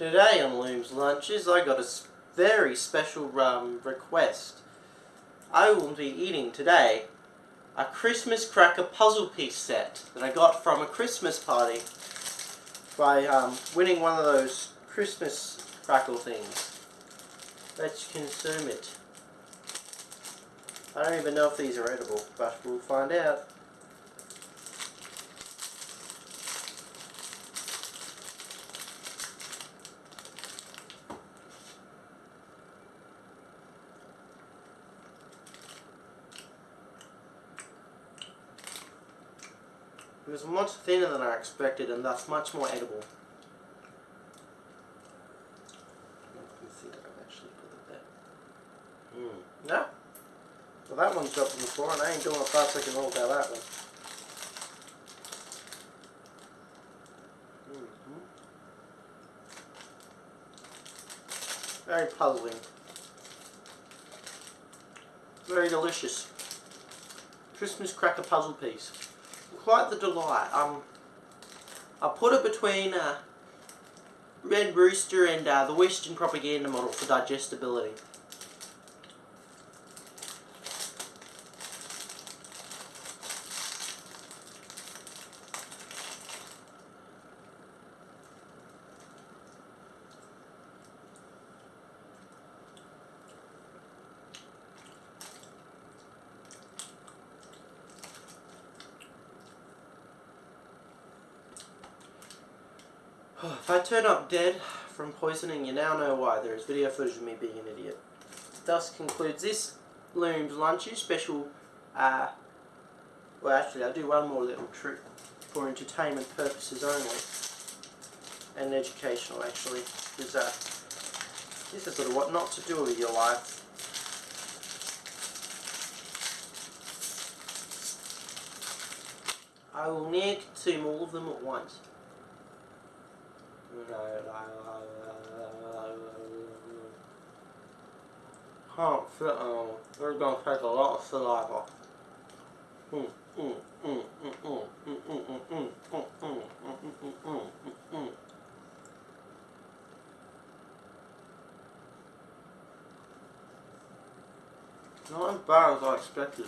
Today on Loom's Lunches, I got a very special um, request. I will be eating today a Christmas cracker puzzle piece set that I got from a Christmas party by um, winning one of those Christmas crackle things. Let's consume it. I don't even know if these are edible, but we'll find out. It was much thinner than I expected and thus much more edible. think I've actually put it there. Hmm. Yeah. Well that one's dropped on the floor and I ain't doing a five second hold out that one. Mm -hmm. Very puzzling. Very delicious. Christmas cracker puzzle piece quite the delight. Um, I put it between uh, Red Rooster and uh, the Western propaganda model for digestibility. If I turn up dead from poisoning, you now know why. There is video footage of me being an idiot. Thus concludes this Loom's Lunches special, uh, well actually I'll do one more little trick for entertainment purposes only. And educational actually. Because uh, this is sort of what not to do with your life. I will near consume all of them at once. Can't fit on. They're gonna take a lot of saliva. Not as bad as I expected.